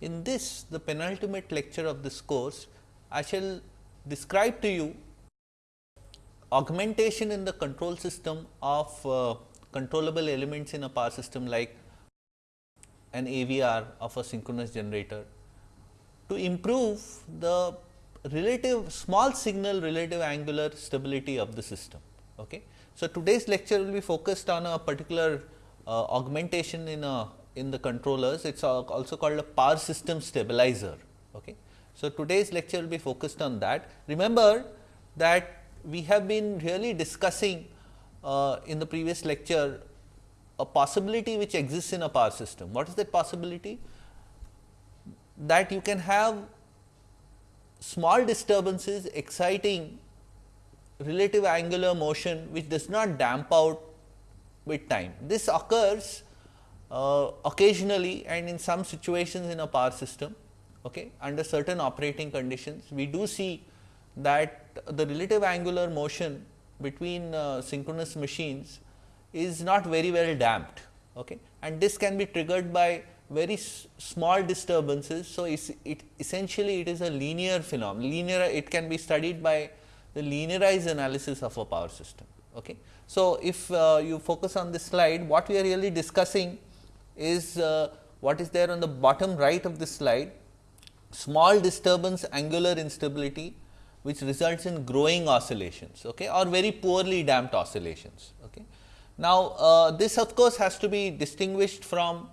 In this the penultimate lecture of this course, I shall describe to you augmentation in the control system of uh, controllable elements in a power system like an AVR of a synchronous generator to improve the relative small signal relative angular stability of the system. Okay. So, today's lecture will be focused on a particular uh, augmentation in a in the controllers. It is also called a power system stabilizer. Okay. So, today's lecture will be focused on that. Remember that we have been really discussing uh, in the previous lecture a possibility which exists in a power system. What is that possibility? That you can have small disturbances exciting relative angular motion which does not damp out with time. This occurs uh, occasionally and in some situations in a power system okay, under certain operating conditions. We do see that the relative angular motion between uh, synchronous machines is not very well damped okay. and this can be triggered by very small disturbances. So, it essentially it is a linear phenomenon linear it can be studied by the linearized analysis of a power system. Okay. So, if uh, you focus on this slide what we are really discussing is uh, what is there on the bottom right of this slide small disturbance angular instability which results in growing oscillations okay, or very poorly damped oscillations. Okay. Now, uh, this of course, has to be distinguished from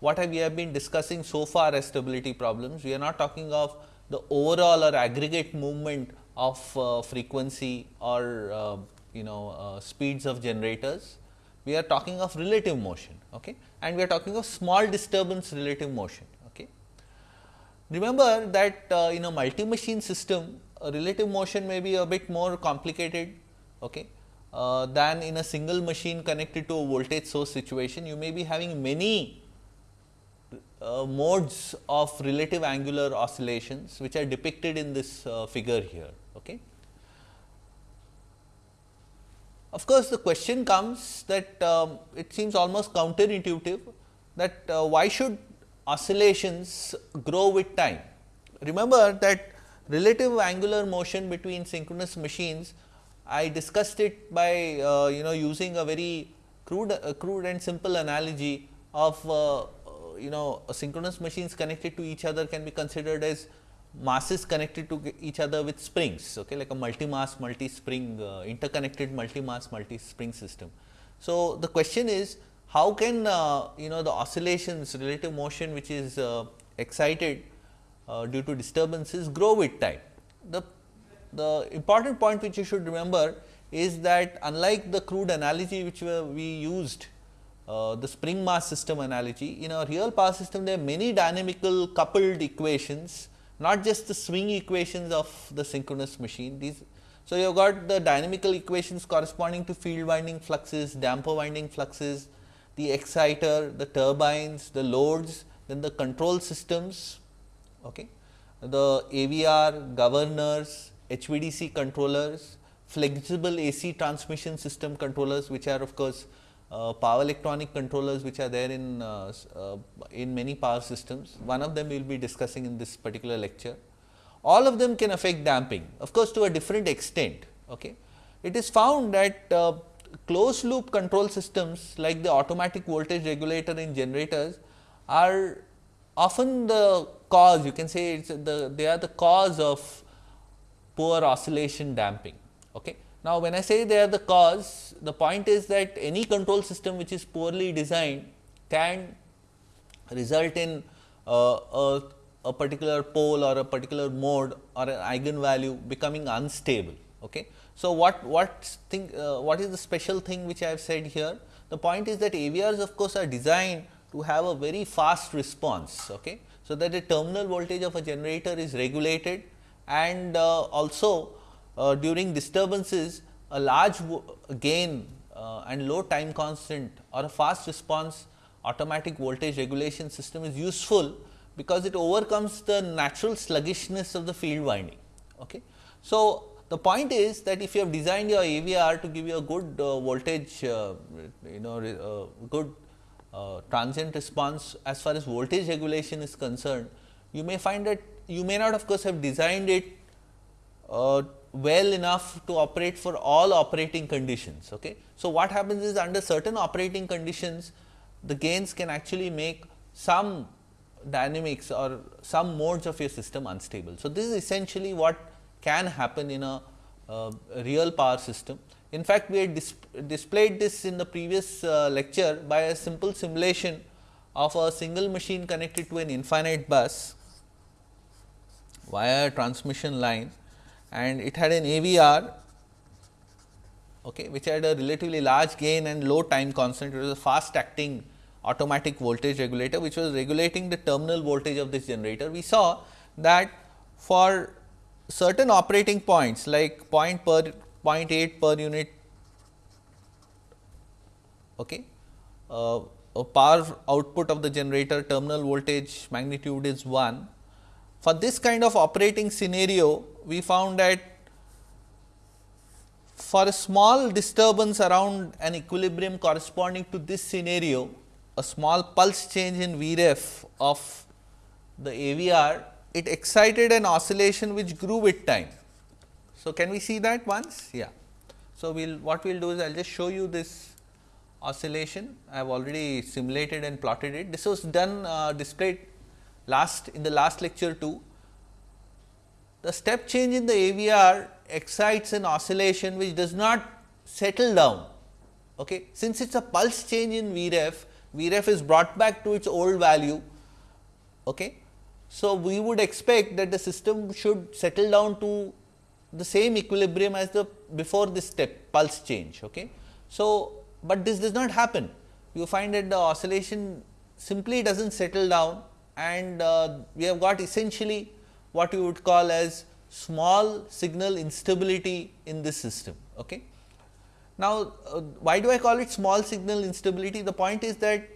what we have been discussing so far as stability problems. We are not talking of the overall or aggregate movement of uh, frequency or uh, you know uh, speeds of generators. We are talking of relative motion okay? and we are talking of small disturbance relative motion. Okay? Remember that uh, in a multi machine system relative motion may be a bit more complicated okay, uh, than in a single machine connected to a voltage source situation. You may be having many uh, modes of relative angular oscillations which are depicted in this uh, figure here. Okay. Of course, the question comes that um, it seems almost counterintuitive that uh, why should oscillations grow with time. Remember that relative angular motion between synchronous machines, I discussed it by uh, you know using a very crude, uh, crude and simple analogy of uh, you know synchronous machines connected to each other can be considered as masses connected to each other with springs, okay, like a multi-mass, multi-spring, uh, interconnected multi-mass, multi-spring system. So, the question is how can uh, you know the oscillations relative motion which is excited uh, due to disturbances grow with time. The, the important point which you should remember is that unlike the crude analogy which we used uh, the spring mass system analogy, in our real power system there are many dynamical coupled equations, not just the swing equations of the synchronous machine. These, so, you have got the dynamical equations corresponding to field winding fluxes, damper winding fluxes, the exciter, the turbines, the loads, then the control systems okay. the AVR, governors, HVDC controllers, flexible AC transmission system controllers which are of course, uh, power electronic controllers which are there in, uh, uh, in many power systems. One of them we will be discussing in this particular lecture. All of them can affect damping of course, to a different extent. Okay. It is found that uh, closed loop control systems like the automatic voltage regulator in generators are often the cause you can say the they are the cause of poor oscillation damping. Okay. Now, when I say they are the cause the point is that any control system which is poorly designed can result in uh, a, a, particular pole or a particular mode or an eigenvalue becoming unstable. Okay. So, what what thing uh, what is the special thing which I have said here? The point is that AVRs of course, are designed to have a very fast response. Okay. So, that the terminal voltage of a generator is regulated and uh, also uh, during disturbances a large gain uh, and low time constant or a fast response automatic voltage regulation system is useful because it overcomes the natural sluggishness of the field winding. Okay. So, the point is that if you have designed your AVR to give you a good uh, voltage, uh, you know, uh, good uh, transient response as far as voltage regulation is concerned, you may find that you may not of course have designed it uh, well enough to operate for all operating conditions. Okay. So, what happens is under certain operating conditions the gains can actually make some dynamics or some modes of your system unstable. So, this is essentially what can happen in a uh, real power system. In fact, we had dis displayed this in the previous uh, lecture by a simple simulation of a single machine connected to an infinite bus via a transmission line and it had an AVR okay, which had a relatively large gain and low time constant. It was a fast acting automatic voltage regulator, which was regulating the terminal voltage of this generator. We saw that for certain operating points like point per 0.8 per unit okay, uh, power output of the generator terminal voltage magnitude is 1. For this kind of operating scenario, we found that for a small disturbance around an equilibrium corresponding to this scenario, a small pulse change in Vref of the AVR, it excited an oscillation which grew with time. So, can we see that once? Yeah. So, we will what we will do is I will just show you this oscillation. I have already simulated and plotted it. This was done uh, displayed last in the last lecture too. The step change in the AVR excites an oscillation which does not settle down. Okay. Since it is a pulse change in Vref, Vref is brought back to its old value. Okay. So, we would expect that the system should settle down to the same equilibrium as the before this step pulse change. Okay. So, but this does not happen. You find that the oscillation simply does not settle down and uh, we have got essentially what you would call as small signal instability in this system. Okay. Now, uh, why do I call it small signal instability? The point is that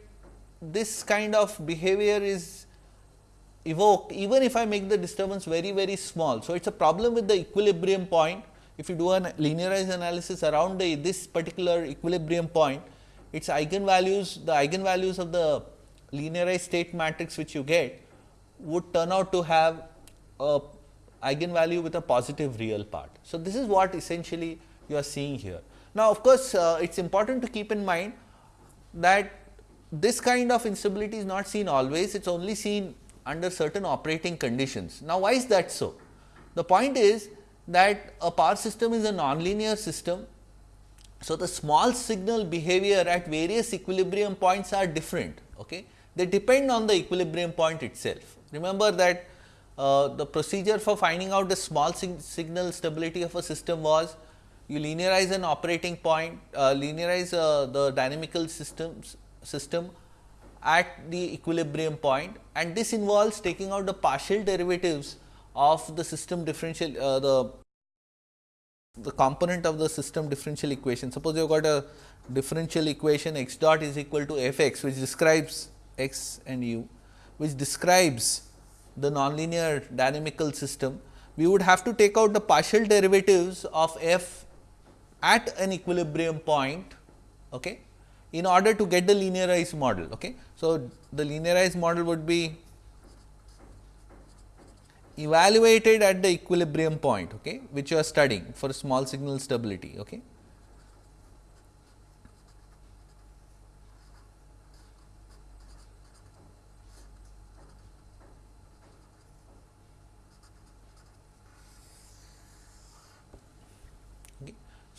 this kind of behavior is evoked even if I make the disturbance very very small. So, it is a problem with the equilibrium point. If you do a linearized analysis around the, this particular equilibrium point, its eigenvalues, the eigenvalues of the linearized state matrix which you get would turn out to have a eigenvalue with a positive real part. So, this is what essentially you are seeing here. Now, of course, uh, it is important to keep in mind that this kind of instability is not seen always, it is only seen under certain operating conditions. Now, why is that so? The point is that a power system is a nonlinear system. So, the small signal behavior at various equilibrium points are different. Okay? They depend on the equilibrium point itself. Remember that uh, the procedure for finding out the small sig signal stability of a system was you linearize an operating point, uh, linearize uh, the dynamical systems system at the equilibrium point and this involves taking out the partial derivatives of the system differential uh, the the component of the system differential equation. Suppose you have got a differential equation x dot is equal to f x which describes x and u which describes the nonlinear dynamical system. We would have to take out the partial derivatives of f at an equilibrium point okay, in order to get the linearized model. Okay. So, the linearized model would be evaluated at the equilibrium point okay, which you are studying for small signal stability. Okay.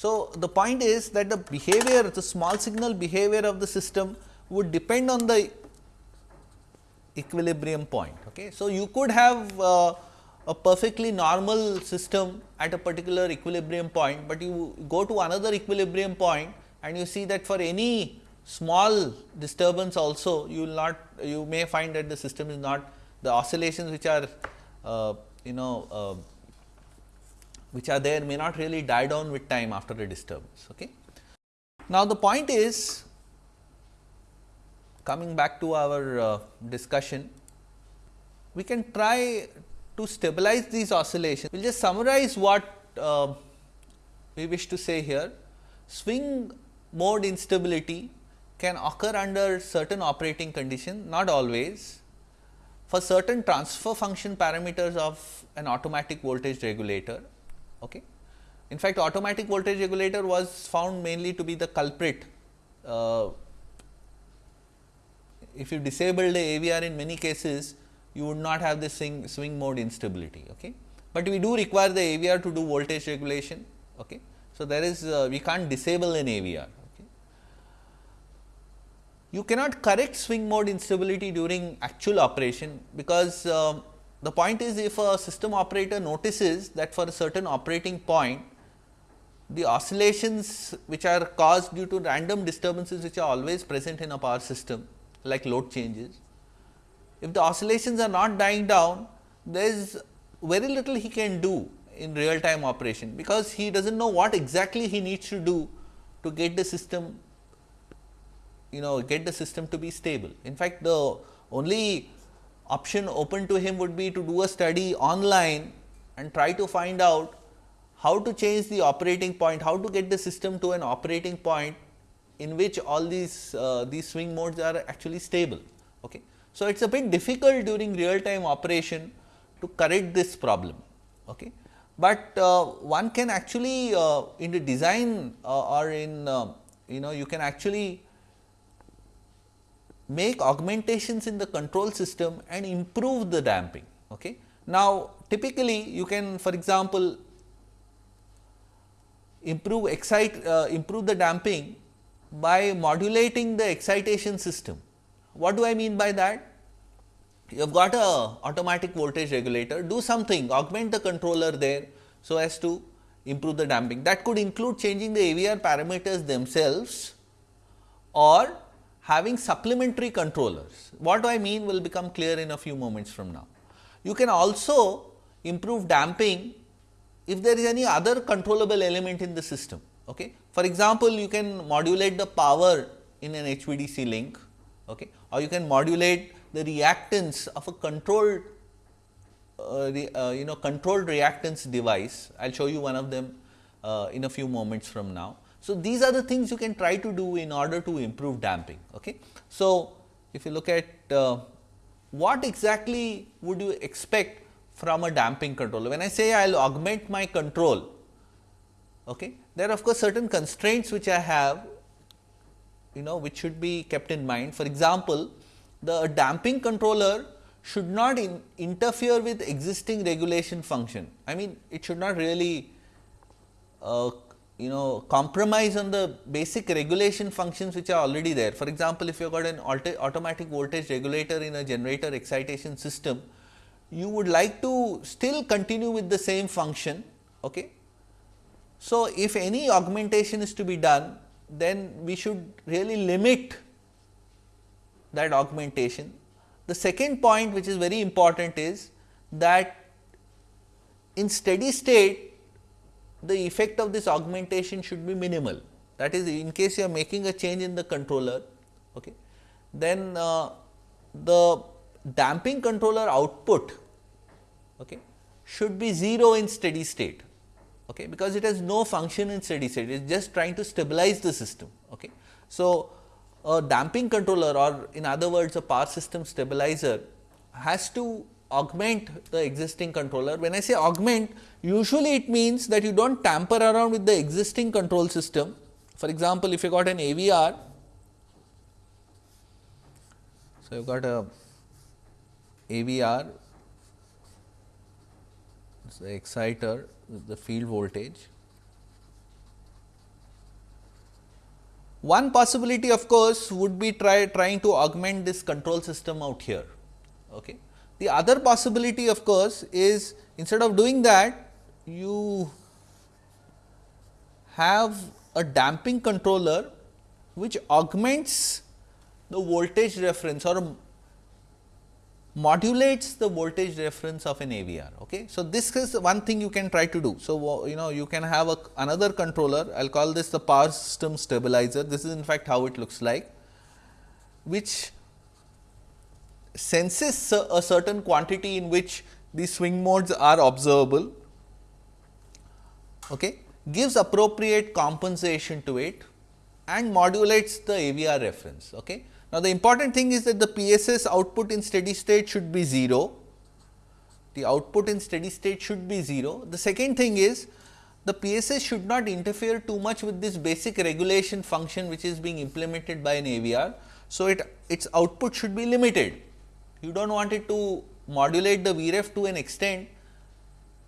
So, the point is that the behavior the small signal behavior of the system would depend on the equilibrium point. Okay. So, you could have uh, a perfectly normal system at a particular equilibrium point, but you go to another equilibrium point and you see that for any small disturbance also you will not you may find that the system is not the oscillations which are uh, you know uh, which are there may not really die down with time after a disturbance. Okay. Now, the point is coming back to our uh, discussion, we can try to stabilize these oscillations. We will just summarize what uh, we wish to say here. Swing mode instability can occur under certain operating condition, not always. For certain transfer function parameters of an automatic voltage regulator. Okay. In fact, automatic voltage regulator was found mainly to be the culprit. Uh, if you disable the AVR in many cases, you would not have this swing, swing mode instability. Okay. But we do require the AVR to do voltage regulation. Okay. So, there is uh, we can't disable an AVR. You cannot correct swing mode instability during actual operation, because uh, the point is if a system operator notices that for a certain operating point the oscillations which are caused due to random disturbances which are always present in a power system like load changes. If the oscillations are not dying down, there is very little he can do in real time operation, because he does not know what exactly he needs to do to get the system you know get the system to be stable. In fact, the only option open to him would be to do a study online and try to find out how to change the operating point, how to get the system to an operating point in which all these uh, these swing modes are actually stable. Okay. So, it is a bit difficult during real time operation to correct this problem. Okay but uh, one can actually uh, in the design uh, or in uh, you know you can actually make augmentations in the control system and improve the damping. Okay. Now, typically you can for example, improve excite uh, improve the damping by modulating the excitation system. What do I mean by that? you have got a automatic voltage regulator, do something augment the controller there, so as to improve the damping. That could include changing the AVR parameters themselves or having supplementary controllers. What do I mean will become clear in a few moments from now. You can also improve damping if there is any other controllable element in the system. Okay. For example, you can modulate the power in an HVDC link okay, or you can modulate the reactance of a controlled uh, uh, you know controlled reactance device. I will show you one of them uh, in a few moments from now. So, these are the things you can try to do in order to improve damping. Okay. So, if you look at uh, what exactly would you expect from a damping controller? When I say I will augment my control, okay, there are of course, certain constraints which I have you know which should be kept in mind. For example, the damping controller should not in interfere with existing regulation function. I mean it should not really uh, you know compromise on the basic regulation functions which are already there. For example, if you have got an automatic voltage regulator in a generator excitation system, you would like to still continue with the same function. Okay. So, if any augmentation is to be done, then we should really limit that augmentation. The second point which is very important is that in steady state the effect of this augmentation should be minimal. That is in case you are making a change in the controller, okay, then uh, the damping controller output okay, should be 0 in steady state okay, because it has no function in steady state, it is just trying to stabilize the system. Okay. So, a damping controller or in other words a power system stabilizer has to augment the existing controller. When I say augment, usually it means that you do not tamper around with the existing control system. For example, if you got an AVR, so you got a AVR, it's the exciter with the field voltage One possibility of course, would be try trying to augment this control system out here. Okay. The other possibility of course, is instead of doing that you have a damping controller which augments the voltage reference or modulates the voltage reference of an AVR. Okay. So, this is one thing you can try to do. So, you know you can have a, another controller I will call this the power system stabilizer this is in fact how it looks like which senses a certain quantity in which the swing modes are observable okay, gives appropriate compensation to it and modulates the AVR reference. Okay. Now, the important thing is that the PSS output in steady state should be 0, the output in steady state should be 0. The second thing is the PSS should not interfere too much with this basic regulation function which is being implemented by an AVR. So, it its output should be limited. You do not want it to modulate the Vref to an extent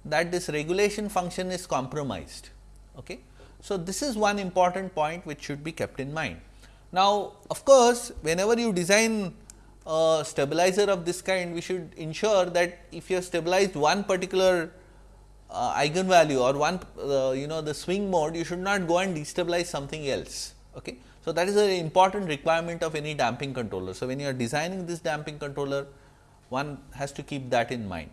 that this regulation function is compromised. Okay. So, this is one important point which should be kept in mind. Now, of course, whenever you design a stabilizer of this kind, we should ensure that if you have stabilized one particular uh, eigenvalue or one uh, you know the swing mode, you should not go and destabilize something else. Okay. So, that is an important requirement of any damping controller. So, when you are designing this damping controller, one has to keep that in mind.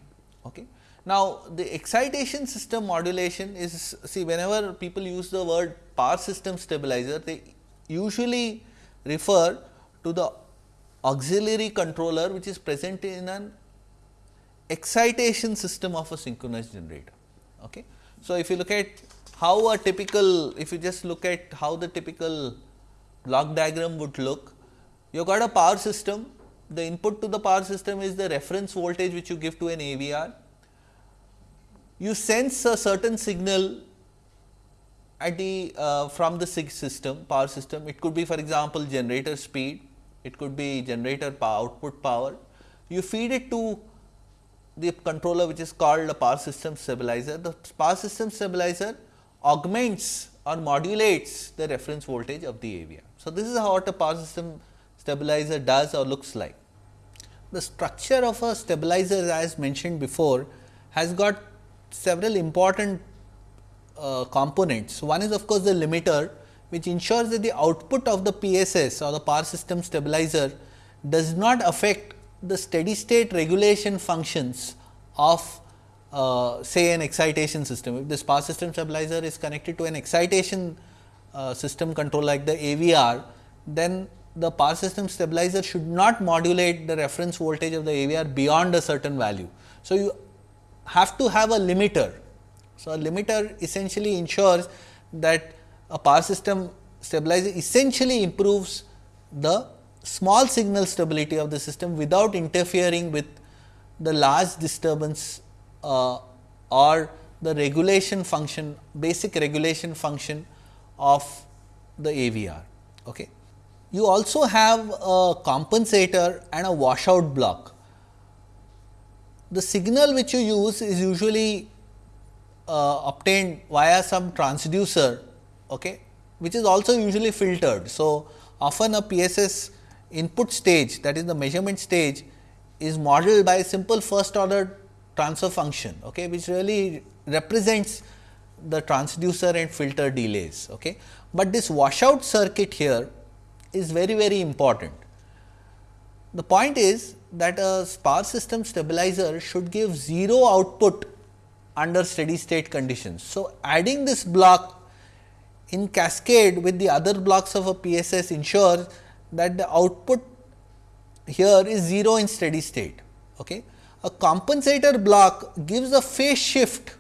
Okay. Now, the excitation system modulation is see whenever people use the word power system stabilizer, they usually refer to the auxiliary controller which is present in an excitation system of a synchronous generator. Okay. So, if you look at how a typical, if you just look at how the typical block diagram would look, you have got a power system, the input to the power system is the reference voltage which you give to an AVR. You sense a certain signal at the uh, from the system power system, it could be for example, generator speed it could be generator power, output power. You feed it to the controller which is called the power system stabilizer. The power system stabilizer augments or modulates the reference voltage of the AVR. So, this is how a power system stabilizer does or looks like. The structure of a stabilizer as mentioned before has got several important uh, components. One is of course, the limiter which ensures that the output of the PSS or the power system stabilizer does not affect the steady state regulation functions of uh, say an excitation system. If this power system stabilizer is connected to an excitation uh, system control like the AVR, then the power system stabilizer should not modulate the reference voltage of the AVR beyond a certain value. So, you have to have a limiter. So, a limiter essentially ensures that a power system stabilizer essentially improves the small signal stability of the system without interfering with the large disturbance uh, or the regulation function basic regulation function of the AVR. Okay. You also have a compensator and a washout block. The signal which you use is usually uh, obtained via some transducer okay, which is also usually filtered. So, often a PSS input stage that is the measurement stage is modeled by a simple first order transfer function, okay, which really represents the transducer and filter delays. Okay. But this washout circuit here is very very important. The point is that a power system stabilizer should give 0 output under steady state conditions. So, adding this block in cascade with the other blocks of a PSS ensures that the output here is 0 in steady state. Okay. A compensator block gives a phase shift,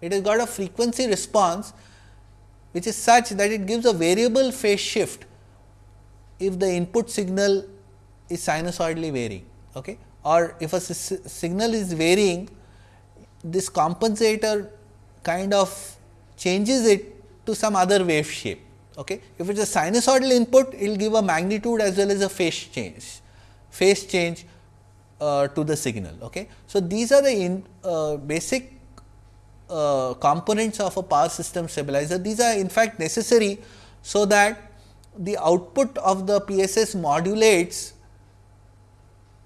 it has got a frequency response which is such that it gives a variable phase shift if the input signal is sinusoidally varying okay. or if a signal is varying this compensator kind of changes it to some other wave shape. Okay. If it is a sinusoidal input, it will give a magnitude as well as a phase change, phase change uh, to the signal. Okay. So, these are the in, uh, basic uh, components of a power system stabilizer. These are in fact necessary, so that the output of the PSS modulates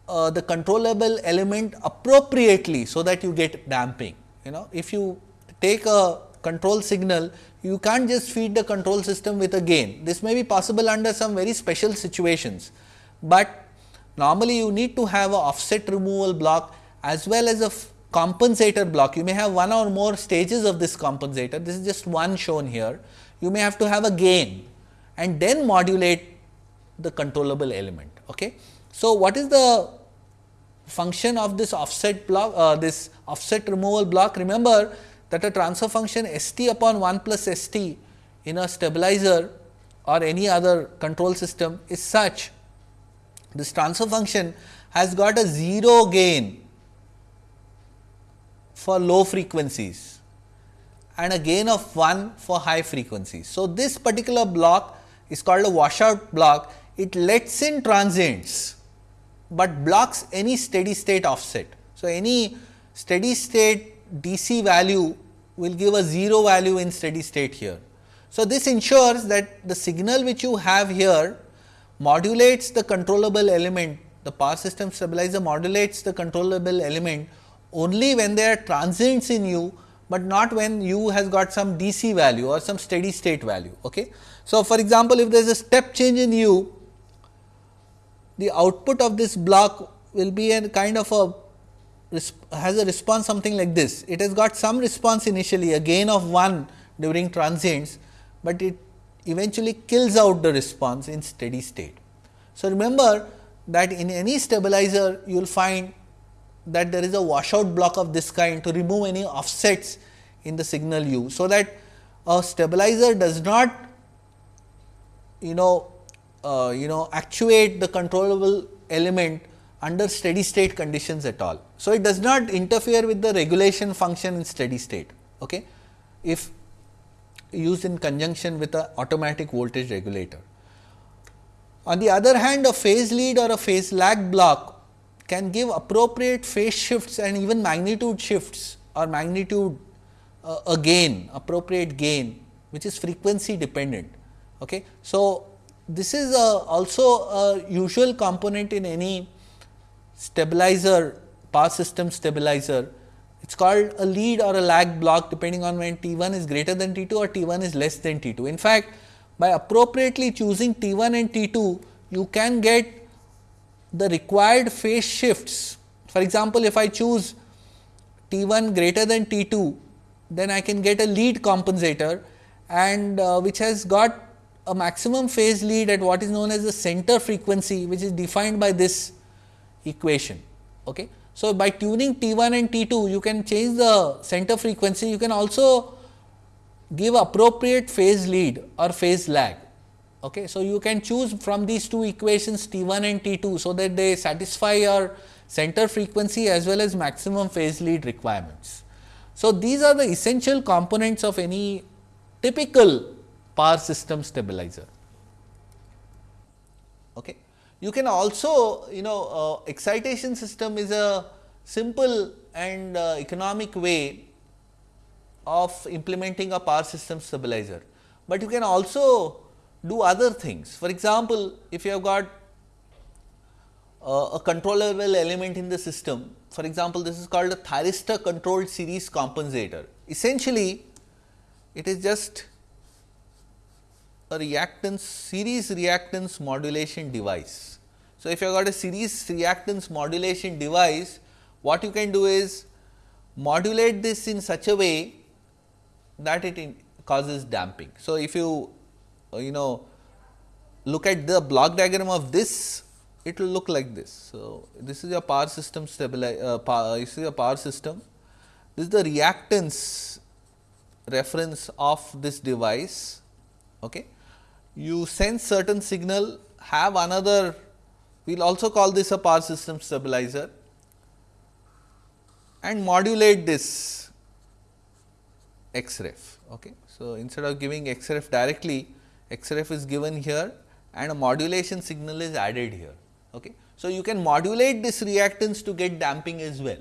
uh, the controllable element appropriately, so that you get damping. You know, if you take a control signal, you can't just feed the control system with a gain. This may be possible under some very special situations, but normally you need to have a offset removal block as well as a compensator block. You may have one or more stages of this compensator. This is just one shown here. You may have to have a gain and then modulate the controllable element. Okay. So, what is the function of this offset block, uh, this offset removal block? Remember that a transfer function S t upon 1 plus S t in a stabilizer or any other control system is such this transfer function has got a 0 gain for low frequencies and a gain of 1 for high frequencies. So, this particular block is called a washout block. It lets in transients, but blocks any steady state offset. So, any steady state DC value will give a 0 value in steady state here. So, this ensures that the signal which you have here modulates the controllable element, the power system stabilizer modulates the controllable element only when there are transients in u, but not when u has got some DC value or some steady state value. Okay. So, for example, if there is a step change in u, the output of this block will be a kind of a has a response something like this. It has got some response initially a gain of 1 during transients, but it eventually kills out the response in steady state. So, remember that in any stabilizer you will find that there is a washout block of this kind to remove any offsets in the signal u. So, that a stabilizer does not you know uh, you know actuate the controllable element under steady state conditions at all. So, it does not interfere with the regulation function in steady state. Okay? If used in conjunction with a automatic voltage regulator. On the other hand, a phase lead or a phase lag block can give appropriate phase shifts and even magnitude shifts or magnitude uh, a gain, appropriate gain, which is frequency dependent. Okay. So, this is a also a usual component in any stabilizer, power system stabilizer it is called a lead or a lag block depending on when T 1 is greater than T 2 or T 1 is less than T 2. In fact, by appropriately choosing T 1 and T 2, you can get the required phase shifts. For example, if I choose T 1 greater than T 2, then I can get a lead compensator and uh, which has got a maximum phase lead at what is known as the center frequency, which is defined by this equation. Okay. So, by tuning T 1 and T 2 you can change the center frequency, you can also give appropriate phase lead or phase lag. Okay. So, you can choose from these two equations T 1 and T 2, so that they satisfy your center frequency as well as maximum phase lead requirements. So, these are the essential components of any typical power system stabilizer. Okay. You can also you know uh, excitation system is a simple and uh, economic way of implementing a power system stabilizer, but you can also do other things. For example, if you have got uh, a controllable element in the system, for example, this is called a thyristor controlled series compensator. Essentially, it is just a reactance series reactance modulation device. So, if you have got a series reactance modulation device, what you can do is modulate this in such a way that it causes damping. So, if you you know look at the block diagram of this, it will look like this. So, this is your power system stabilize, uh, power, this is your power system. This is the reactance reference of this device. Okay you send certain signal have another we will also call this a power system stabilizer and modulate this xref. Okay. So, instead of giving xref directly xref is given here and a modulation signal is added here. Okay. So, you can modulate this reactance to get damping as well.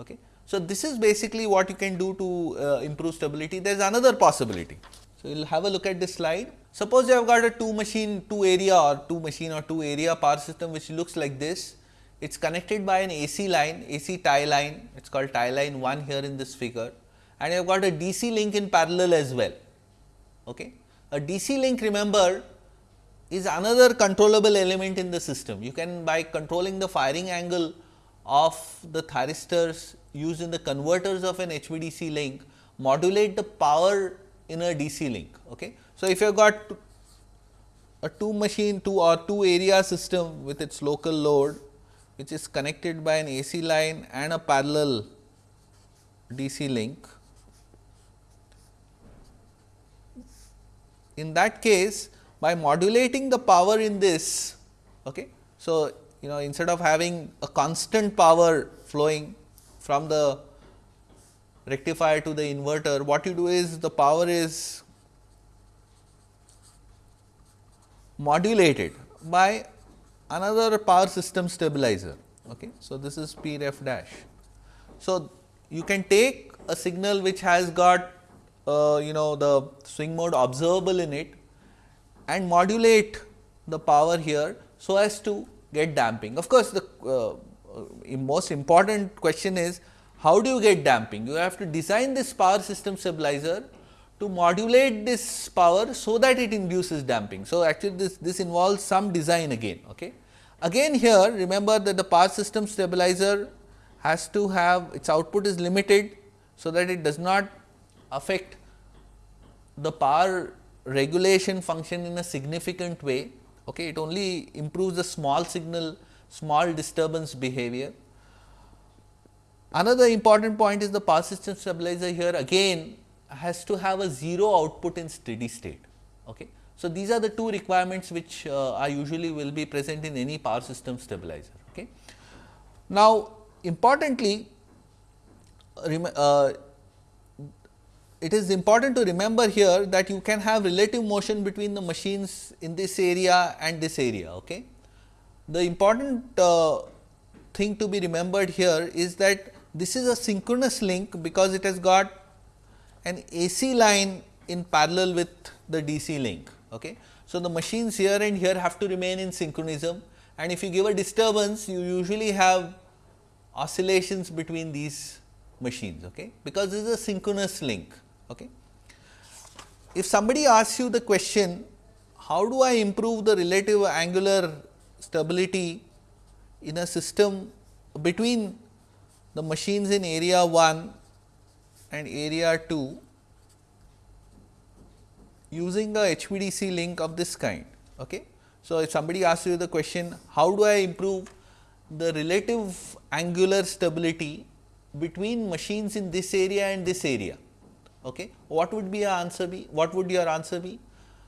Okay. So, this is basically what you can do to uh, improve stability. There is another possibility. So, we will have a look at this slide. Suppose you have got a two machine, two area or two machine or two area power system which looks like this. It is connected by an AC line, AC tie line, it is called tie line 1 here in this figure and you have got a DC link in parallel as well. Okay. A DC link remember is another controllable element in the system. You can by controlling the firing angle of the thyristors used in the converters of an HVDC link modulate the power in a DC link. Okay. So, if you have got a two machine two or two area system with its local load which is connected by an AC line and a parallel DC link. In that case by modulating the power in this. Okay. So, you know instead of having a constant power flowing from the rectifier to the inverter, what you do is the power is modulated by another power system stabilizer. Okay. So, this is P ref dash. So, you can take a signal which has got uh, you know the swing mode observable in it and modulate the power here so as to get damping. Of course, the uh, uh, most important question is how do you get damping? You have to design this power system stabilizer to modulate this power so that it induces damping. So, actually this, this involves some design again. Okay. Again here remember that the power system stabilizer has to have its output is limited, so that it does not affect the power regulation function in a significant way. Okay. It only improves the small signal, small disturbance behavior. Another important point is the power system stabilizer here again has to have a 0 output in steady state. Okay. So, these are the two requirements which uh, are usually will be present in any power system stabilizer. Okay. Now, importantly uh, it is important to remember here that you can have relative motion between the machines in this area and this area. Okay. The important uh, thing to be remembered here is that this is a synchronous link because it has got an AC line in parallel with the DC link. Okay. So, the machines here and here have to remain in synchronism and if you give a disturbance you usually have oscillations between these machines okay, because this is a synchronous link. Okay. If somebody asks you the question how do I improve the relative angular stability in a system between the machines in area 1 and area 2 using a HVDC link of this kind. Okay. So, if somebody asks you the question how do I improve the relative angular stability between machines in this area and this area. Okay. What would be your answer be? What would your answer be?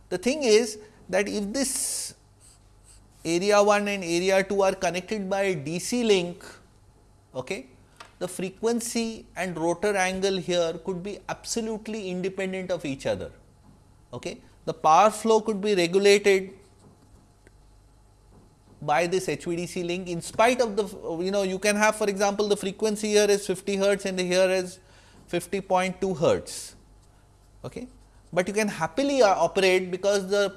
The thing is that if this area 1 and area 2 are connected by a DC link, okay, the frequency and rotor angle here could be absolutely independent of each other. Okay. The power flow could be regulated by this HVDC link in spite of the you know you can have for example, the frequency here is 50 hertz and here is 50.2 hertz. Okay. But you can happily uh, operate because the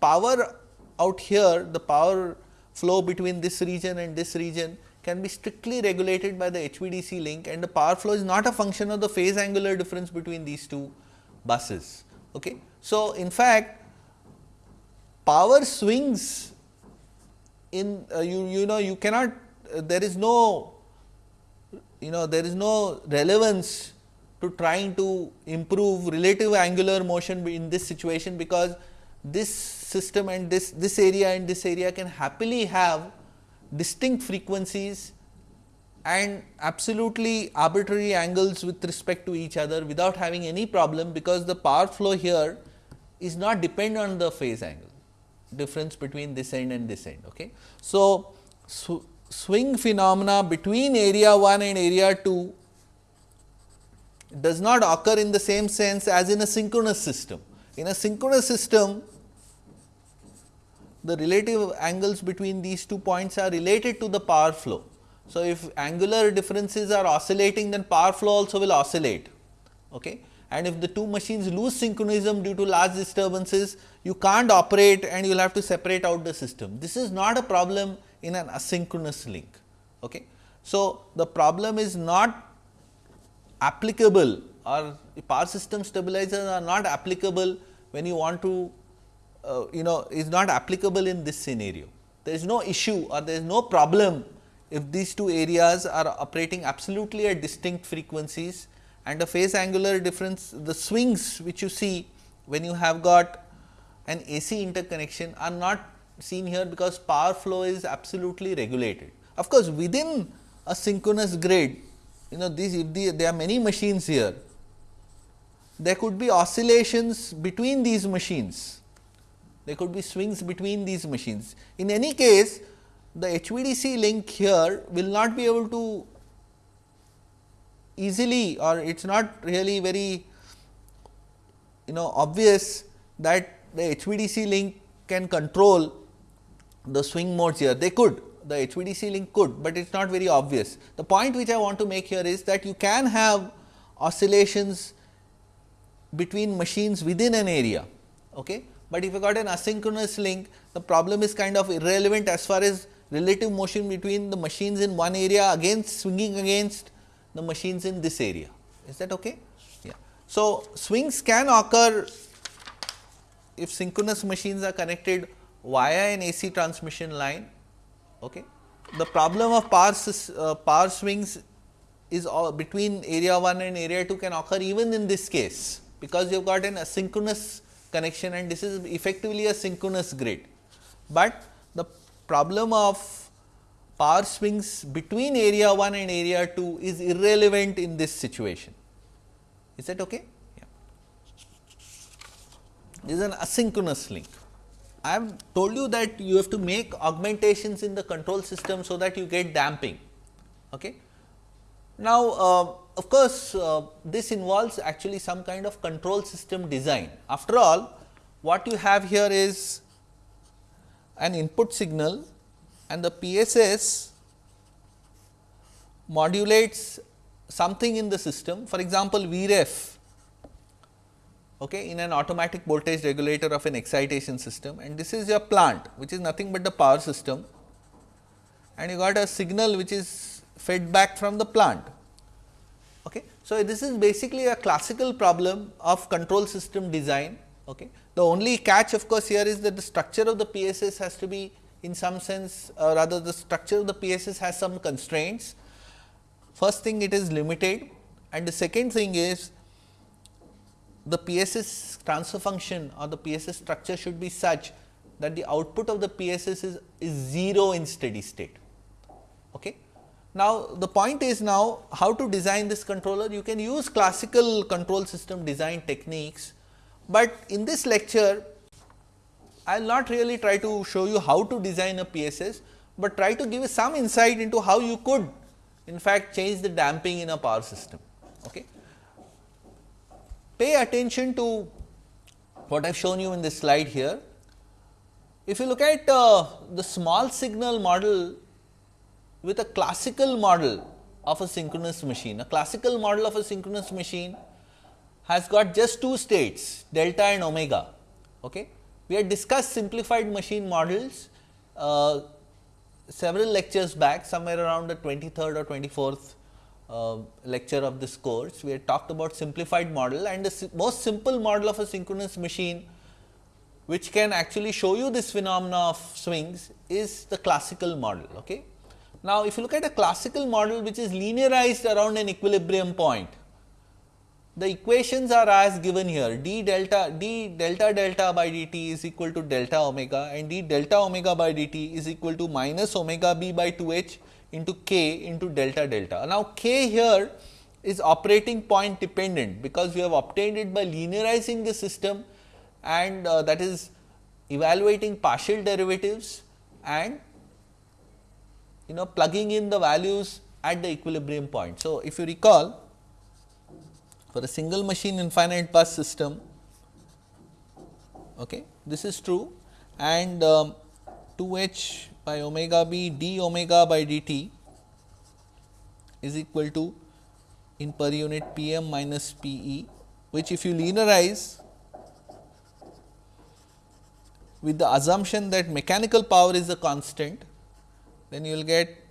power out here the power flow between this region and this region can be strictly regulated by the HVDC link and the power flow is not a function of the phase angular difference between these two buses. Okay. So, in fact, power swings in uh, you you know you cannot uh, there is no you know there is no relevance to trying to improve relative angular motion in this situation because this system and this this area and this area can happily have distinct frequencies and absolutely arbitrary angles with respect to each other without having any problem because the power flow here is not dependent on the phase angle difference between this end and this end. Okay. So, sw swing phenomena between area 1 and area 2 does not occur in the same sense as in a synchronous system. In a synchronous system, the relative angles between these two points are related to the power flow. So, if angular differences are oscillating then power flow also will oscillate. Okay and if the two machines lose synchronism due to large disturbances, you can't operate and you will have to separate out the system. This is not a problem in an asynchronous link. Okay. So, the problem is not applicable or power system stabilizers are not applicable when you want to uh, you know is not applicable in this scenario. There is no issue or there is no problem if these two areas are operating absolutely at distinct frequencies and the phase angular difference the swings which you see when you have got an AC interconnection are not seen here because power flow is absolutely regulated. Of course, within a synchronous grid you know these the, there are many machines here there could be oscillations between these machines there could be swings between these machines. In any case, the HVDC link here will not be able to easily or it is not really very you know obvious that the HVDC link can control the swing modes here. They could, the HVDC link could, but it is not very obvious. The point which I want to make here is that you can have oscillations between machines within an area. Okay? But if you got an asynchronous link, the problem is kind of irrelevant as far as relative motion between the machines in one area against swinging against the machines in this area. Is that okay? Yeah. So, swings can occur if synchronous machines are connected via an AC transmission line. Okay. The problem of power, uh, power swings is between area 1 and area 2 can occur even in this case, because you have got an asynchronous connection and this is effectively a synchronous grid. But the problem of power swings between area 1 and area 2 is irrelevant in this situation. Is that okay? Yeah. This is an asynchronous link. I have told you that you have to make augmentations in the control system, so that you get damping. Okay. Now, uh, of course, uh, this involves actually some kind of control system design. After all, what you have here is an input signal and the PSS modulates something in the system. For example, Vref okay, in an automatic voltage regulator of an excitation system and this is your plant which is nothing but the power system and you got a signal which is fed back from the plant. Okay. So, this is basically a classical problem of control system design. Okay. The only catch of course, here is that the structure of the PSS has to be in some sense uh, rather the structure of the PSS has some constraints. First thing it is limited and the second thing is the PSS transfer function or the PSS structure should be such that the output of the PSS is, is 0 in steady state. Okay. Now, the point is now how to design this controller you can use classical control system design techniques, but in this lecture I will not really try to show you how to design a PSS, but try to give you some insight into how you could in fact change the damping in a power system. Okay pay attention to what I have shown you in this slide here. If you look at uh, the small signal model with a classical model of a synchronous machine, a classical model of a synchronous machine has got just two states delta and omega. Okay. We had discussed simplified machine models uh, several lectures back somewhere around the 23rd or 24th uh, lecture of this course, we had talked about simplified model and the most simple model of a synchronous machine which can actually show you this phenomena of swings is the classical model. Okay. Now, if you look at a classical model which is linearized around an equilibrium point, the equations are as given here d delta d delta delta by dt is equal to delta omega and d delta omega by dt is equal to minus omega b by 2 h into k into delta delta. Now, k here is operating point dependent, because we have obtained it by linearizing the system and uh, that is evaluating partial derivatives and you know plugging in the values at the equilibrium point. So, if you recall for a single machine infinite bus system, okay, this is true. And um, 2 h by omega b d omega by dt is equal to in per unit p m minus p e which if you linearize with the assumption that mechanical power is a constant then you will get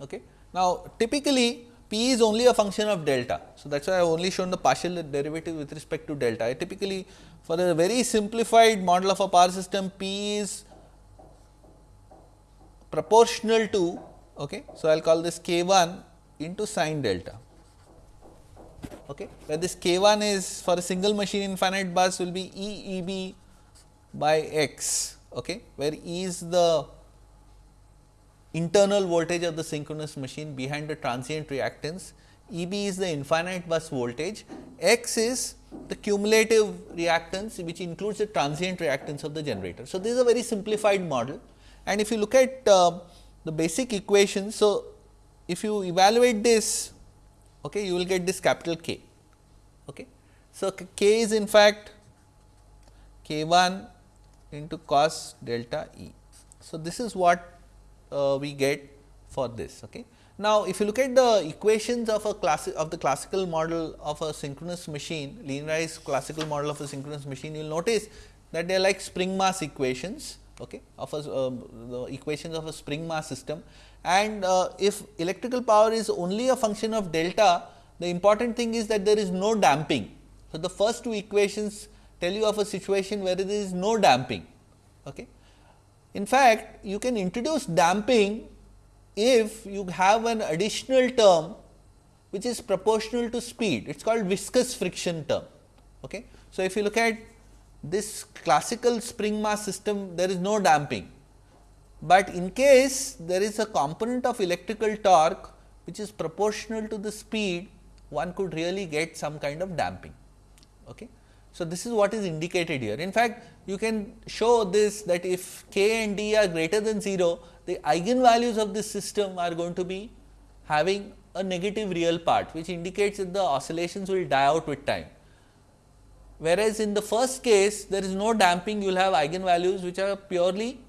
Okay. Now, typically P is only a function of delta. So, that is why I have only shown the partial derivative with respect to delta. I typically for a very simplified model of a power system P is proportional to okay. So, I will call this k 1 into sine delta okay. where this k 1 is for a single machine infinite bus will be E E B by x, okay, where E is the internal voltage of the synchronous machine behind the transient reactance, E b is the infinite bus voltage, x is the cumulative reactance which includes the transient reactance of the generator. So, this is a very simplified model and if you look at uh, the basic equation. So, if you evaluate this okay, you will get this capital K. Okay. So, K is in fact K 1 into cos delta E. So, this is what uh, we get for this. Okay. Now, if you look at the equations of a class of the classical model of a synchronous machine, linearized classical model of a synchronous machine, you will notice that they are like spring mass equations okay, of a, uh, the equations of a spring mass system. And uh, if electrical power is only a function of delta, the important thing is that there is no damping. So, the first two equations tell you of a situation where there is no damping. Okay. In fact, you can introduce damping if you have an additional term which is proportional to speed, it is called viscous friction term. Okay. So, if you look at this classical spring mass system, there is no damping, but in case there is a component of electrical torque which is proportional to the speed, one could really get some kind of damping. Okay. So, this is what is indicated here. In fact, you can show this that if k and d are greater than 0, the eigenvalues of this system are going to be having a negative real part, which indicates that the oscillations will die out with time. Whereas, in the first case there is no damping, you will have eigenvalues which are purely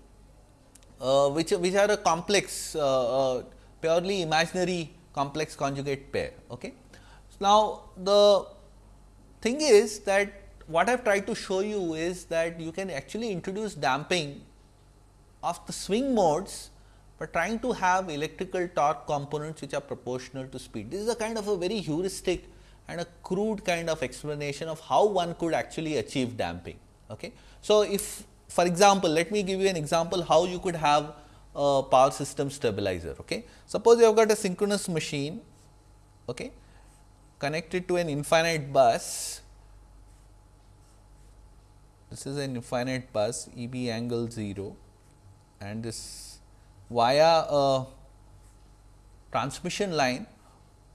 uh, which, which are a complex uh, uh, purely imaginary complex conjugate pair. Okay. So, Now, the thing is that what I have tried to show you is that you can actually introduce damping of the swing modes, but trying to have electrical torque components which are proportional to speed. This is a kind of a very heuristic and a crude kind of explanation of how one could actually achieve damping. Okay. So, if for example, let me give you an example how you could have a power system stabilizer. Okay. Suppose you have got a synchronous machine okay, connected to an infinite bus this is an infinite bus E b angle 0 and this via a transmission line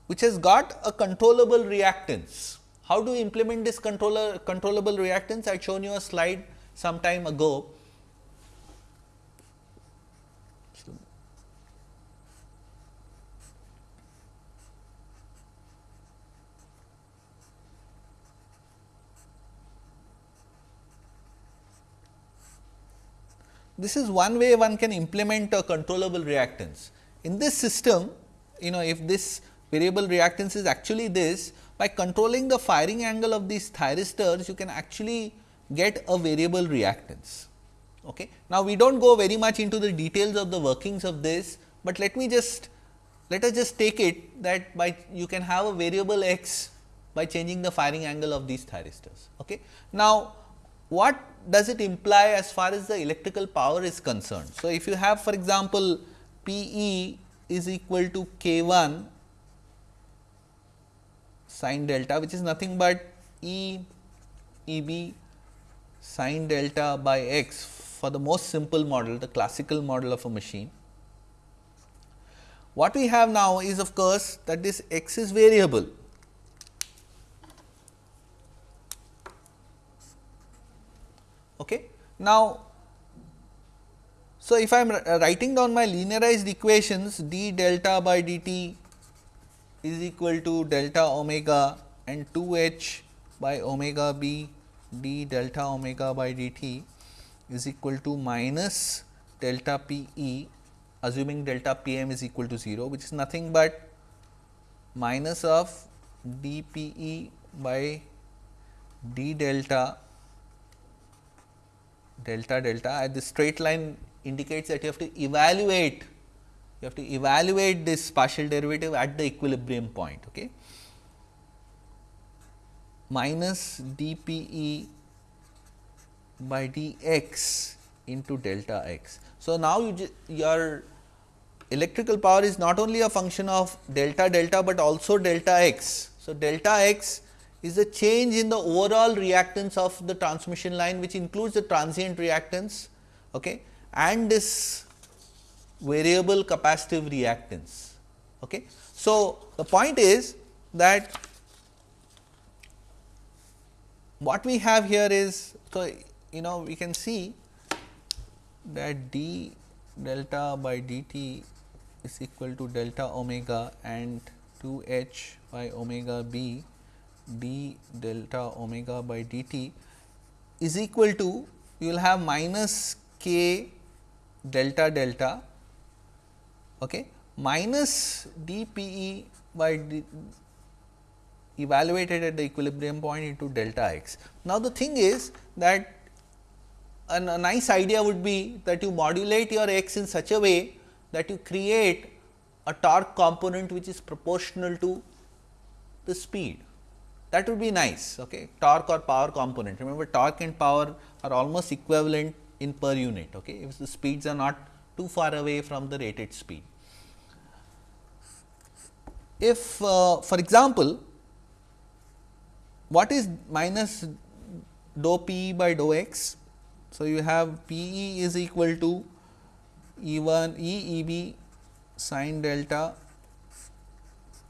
which has got a controllable reactance. How do you implement this controller controllable reactance? I had shown you a slide some time ago. This is one way one can implement a controllable reactance. In this system, you know if this variable reactance is actually this, by controlling the firing angle of these thyristors, you can actually get a variable reactance. Okay. Now, we do not go very much into the details of the workings of this, but let me just let us just take it that by you can have a variable x by changing the firing angle of these thyristors. Okay. Now, what does it imply as far as the electrical power is concerned? So, if you have for example, P e is equal to k 1 sine delta which is nothing but E E b sine delta by x for the most simple model the classical model of a machine. What we have now is of course, that this x is variable Okay. Now, so if I am uh, writing down my linearized equations d delta by dt is equal to delta omega and 2 h by omega b d delta omega by dt is equal to minus delta p e assuming delta p m is equal to 0 which is nothing but minus of d p e by d delta delta delta at the straight line indicates that you have to evaluate you have to evaluate this partial derivative at the equilibrium point okay? Minus dpe by dx into delta x. So now you your electrical power is not only a function of delta delta but also delta x. So delta x is the change in the overall reactance of the transmission line which includes the transient reactance okay, and this variable capacitive reactance. Okay. So, the point is that what we have here is so you know we can see that d delta by dt is equal to delta omega and 2 h by omega b d delta omega by dt is equal to you will have minus k delta delta okay, minus d p e by d evaluated at the equilibrium point into delta x. Now, the thing is that a nice idea would be that you modulate your x in such a way that you create a torque component which is proportional to the speed that would be nice okay? Torque or power component. Remember torque and power are almost equivalent in per unit okay? If the speeds are not too far away from the rated speed. If uh, for example what is minus dou p by dou x? So you have p e is equal to e 1 e e b sin delta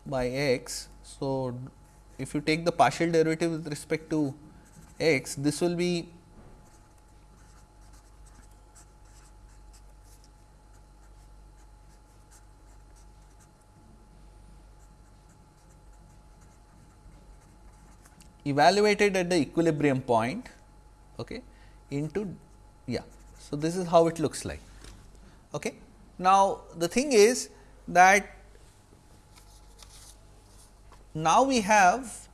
by x. So if you take the partial derivative with respect to x, this will be evaluated at the equilibrium point okay, into yeah. So, this is how it looks like. Okay. Now, the thing is that now we have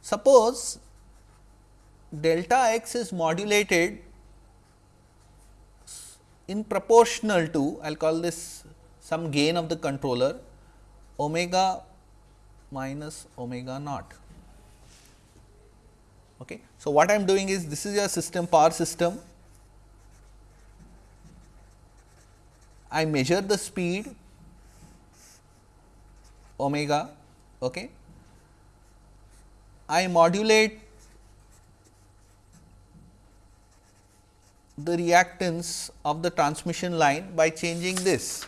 suppose delta x is modulated in proportional to I will call this some gain of the controller omega minus omega naught. Okay. So, what I am doing is this is your system power system I measure the speed omega okay, I modulate the reactance of the transmission line by changing this.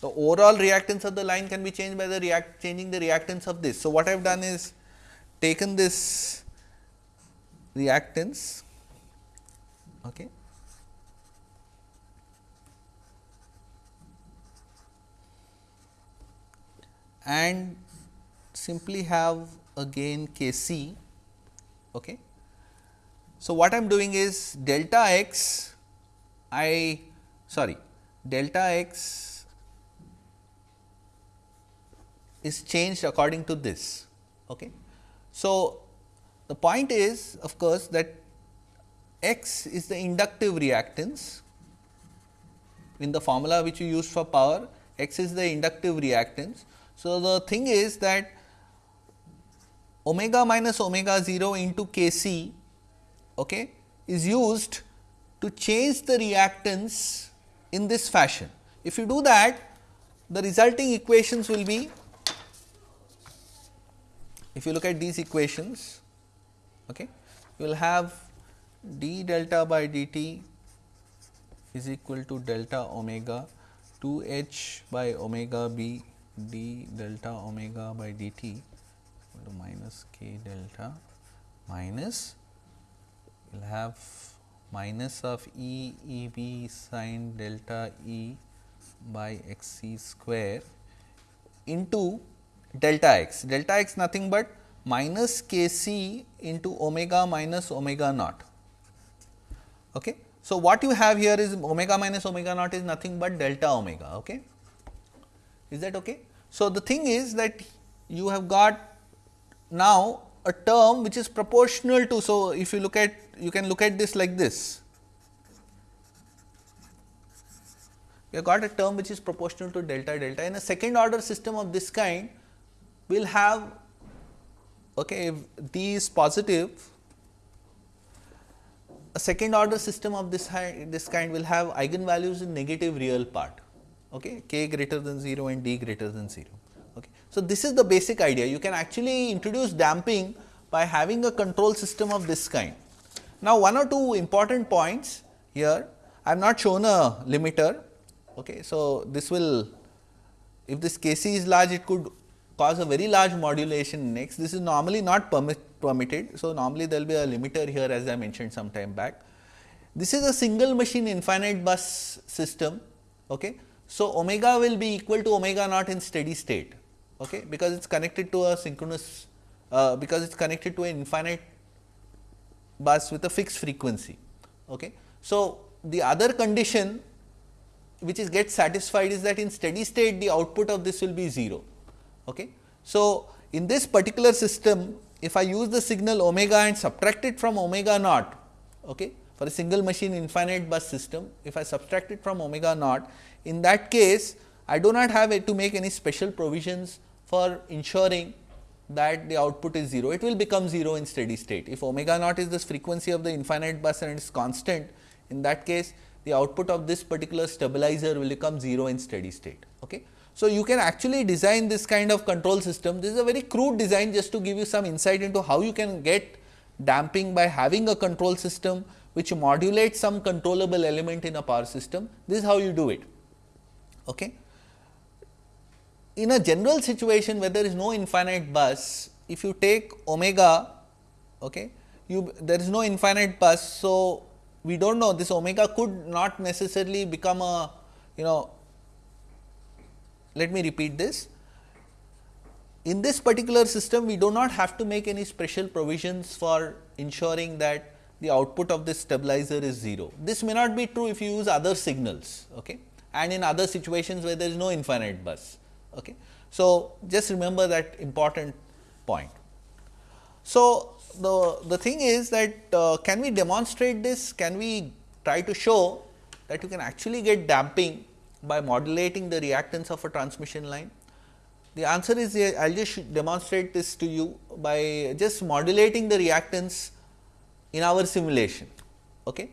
The overall reactance of the line can be changed by the react changing the reactance of this. So, what I have done is taken this reactance okay, and simply have a gain k c. Okay. So, what I am doing is delta x I sorry delta x is changed according to this. Okay. So, the point is of course, that x is the inductive reactance in the formula which you use for power x is the inductive reactance. So, the thing is that omega minus omega 0 into K c okay, is used to change the reactance in this fashion. If you do that, the resulting equations will be, if you look at these equations, okay, you will have d delta by dt is equal to delta omega 2 h by omega b d delta omega by dt to minus k delta minus we will have minus of E E b sin delta E by x c square into delta x. Delta x nothing but minus k c into omega minus omega naught. Okay. So, what you have here is omega minus omega naught is nothing but delta omega. Okay. Is that okay? So, the thing is that you have got now a term which is proportional to. So, if you look at you can look at this like this. You have got a term which is proportional to delta delta. In a second order system of this kind, will have okay, if d is positive, a second order system of this, this kind will have eigenvalues in negative real part, okay, k greater than 0 and d greater than 0. So, this is the basic idea you can actually introduce damping by having a control system of this kind. Now, one or two important points here, I have not shown a limiter. Okay. So, this will if this Kc is large it could cause a very large modulation next. This is normally not permit, permitted. So, normally there will be a limiter here as I mentioned some time back. This is a single machine infinite bus system. Okay. So, omega will be equal to omega naught in steady state okay, because it is connected to a synchronous uh, because it is connected to an infinite bus with a fixed frequency. Okay. So, the other condition which is get satisfied is that in steady state the output of this will be 0. Okay. So, in this particular system if I use the signal omega and subtract it from omega naught okay, for a single machine infinite bus system, if I subtract it from omega naught, in that case I do not have to make any special provisions for ensuring that the output is 0, it will become 0 in steady state. If omega naught is the frequency of the infinite bus and it is constant, in that case the output of this particular stabilizer will become 0 in steady state. Okay. So, you can actually design this kind of control system. This is a very crude design just to give you some insight into how you can get damping by having a control system which modulates some controllable element in a power system. This is how you do it. Okay. In a general situation where there is no infinite bus, if you take omega, okay, you there is no infinite bus. So, we do not know this omega could not necessarily become a you know let me repeat this. In this particular system, we do not have to make any special provisions for ensuring that the output of this stabilizer is 0. This may not be true if you use other signals okay, and in other situations where there is no infinite bus. Okay. So, just remember that important point. So, the, the thing is that uh, can we demonstrate this? Can we try to show that you can actually get damping by modulating the reactance of a transmission line? The answer is I will just demonstrate this to you by just modulating the reactance in our simulation. Okay.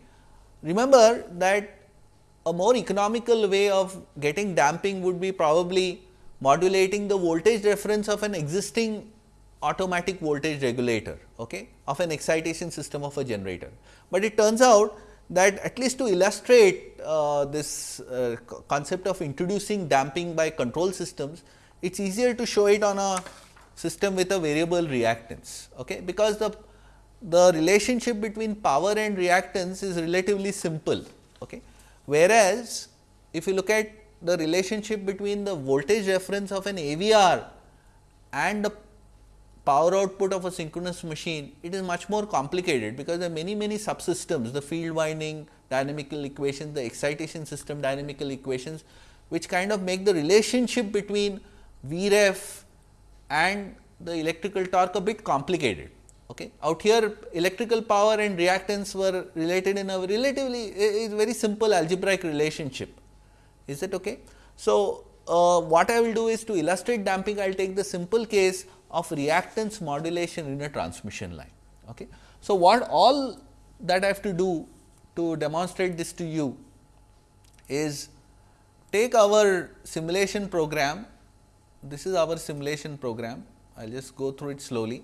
Remember that a more economical way of getting damping would be probably modulating the voltage reference of an existing automatic voltage regulator okay, of an excitation system of a generator. But it turns out that at least to illustrate uh, this uh, concept of introducing damping by control systems, it is easier to show it on a system with a variable reactance, okay, because the, the relationship between power and reactance is relatively simple. Okay. Whereas, if you look at the relationship between the voltage reference of an AVR and the power output of a synchronous machine, it is much more complicated because there are many many subsystems, the field winding dynamical equations, the excitation system dynamical equations, which kind of make the relationship between Vref and the electrical torque a bit complicated. Okay. Out here electrical power and reactance were related in a relatively a very simple algebraic relationship. Is that okay? So, uh, what I will do is to illustrate damping, I will take the simple case of reactance modulation in a transmission line. Okay. So, what all that I have to do to demonstrate this to you is take our simulation program, this is our simulation program, I will just go through it slowly.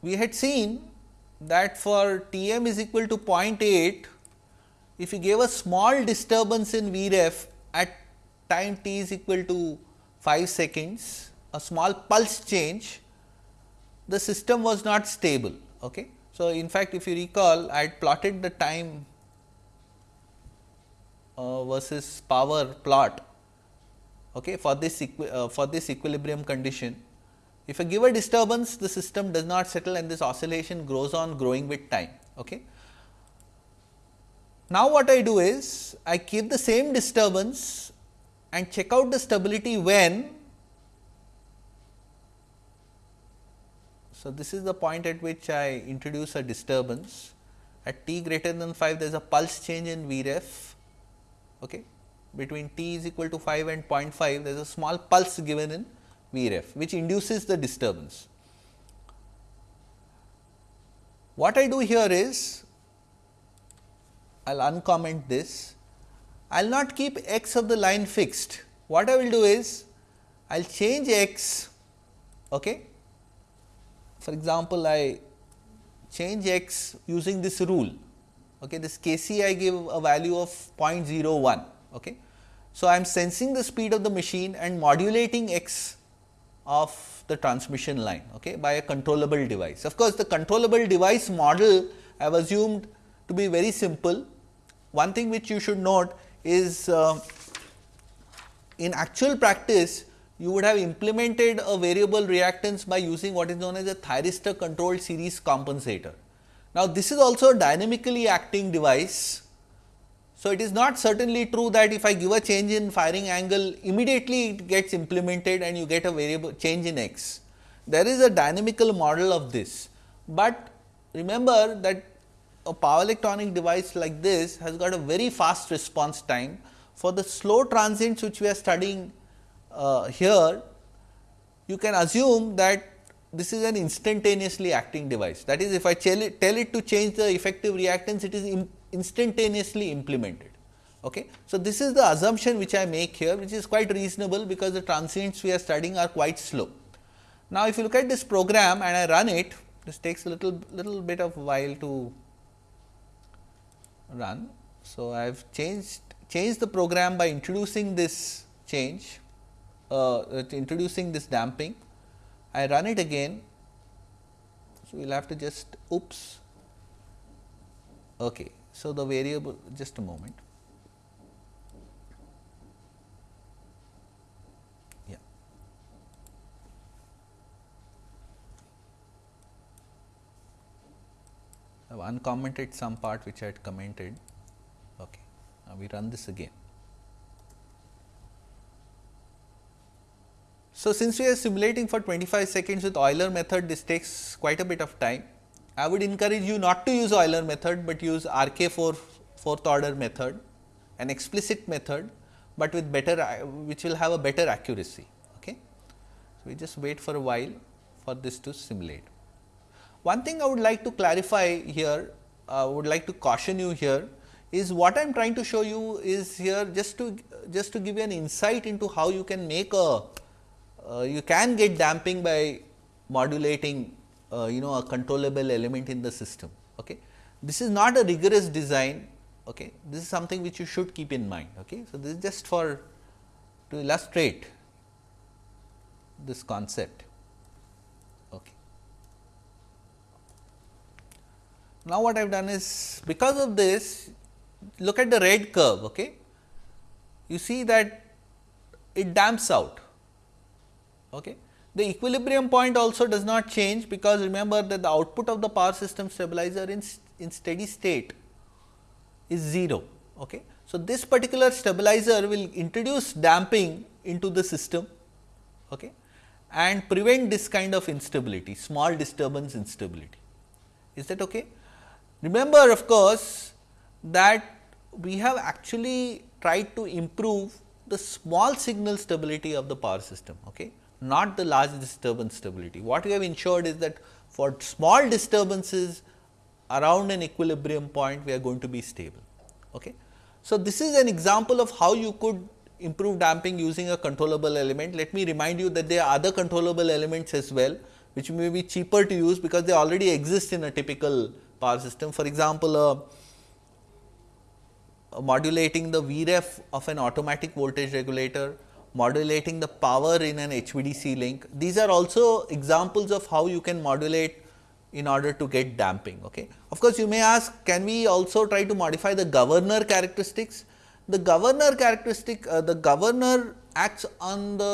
We had seen that for T m is equal to 0.8, if you gave a small disturbance in Vref at time t is equal to 5 seconds, a small pulse change, the system was not stable. Okay. So, in fact, if you recall I had plotted the time uh, versus power plot okay, for this uh, for this equilibrium condition. If I give a disturbance the system does not settle and this oscillation grows on growing with time. Okay. Now, what I do is I keep the same disturbance and check out the stability when So, this is the point at which I introduce a disturbance at t greater than 5 there is a pulse change in Vref okay. between t is equal to 5 and 0.5 there is a small pulse given in Vref which induces the disturbance. What I do here is I will uncomment this I will not keep x of the line fixed. What I will do is I will change x Okay. For example, I change x using this rule. Okay. This k c I give a value of 0.01. Okay. So, I am sensing the speed of the machine and modulating x of the transmission line okay, by a controllable device. Of course, the controllable device model I have assumed to be very simple. One thing which you should note is uh, in actual practice you would have implemented a variable reactance by using what is known as a thyristor controlled series compensator. Now, this is also a dynamically acting device. So, it is not certainly true that if I give a change in firing angle immediately it gets implemented and you get a variable change in x. There is a dynamical model of this, but remember that a power electronic device like this has got a very fast response time. For the slow transients which we are studying uh, here, you can assume that this is an instantaneously acting device. That is, if I tell it, tell it to change the effective reactance, it is instantaneously implemented. Okay. So, this is the assumption which I make here, which is quite reasonable because the transients we are studying are quite slow. Now, if you look at this program and I run it, this takes a little little bit of while to run. So, I have changed changed the program by introducing this change uh, introducing this damping. I run it again. So, we will have to just oops. Okay. So, the variable just a moment. Uncommented some part which I had commented. Okay. Now, we run this again. So, since we are simulating for 25 seconds with Euler method, this takes quite a bit of time. I would encourage you not to use Euler method, but use RK4 fourth order method, an explicit method, but with better which will have a better accuracy. Okay. So, we just wait for a while for this to simulate. One thing I would like to clarify here, I uh, would like to caution you here is what I am trying to show you is here just to just to give you an insight into how you can make a uh, you can get damping by modulating uh, you know a controllable element in the system. Okay. This is not a rigorous design, okay. this is something which you should keep in mind. Okay. So, this is just for to illustrate this concept. Okay. Now, what I have done is because of this look at the red curve. Okay. You see that it damps out Okay. The equilibrium point also does not change because remember that the output of the power system stabilizer in, in steady state is 0. Okay. So, this particular stabilizer will introduce damping into the system okay, and prevent this kind of instability, small disturbance instability. Is that okay? Remember of course, that we have actually tried to improve the small signal stability of the power system. Okay not the large disturbance stability. What we have ensured is that for small disturbances around an equilibrium point, we are going to be stable. Okay. So, this is an example of how you could improve damping using a controllable element. Let me remind you that there are other controllable elements as well, which may be cheaper to use because they already exist in a typical power system. For example, uh, modulating the VREF of an automatic voltage regulator modulating the power in an HVDC link. These are also examples of how you can modulate in order to get damping. Okay. Of course, you may ask can we also try to modify the governor characteristics? The governor characteristic uh, the governor acts on the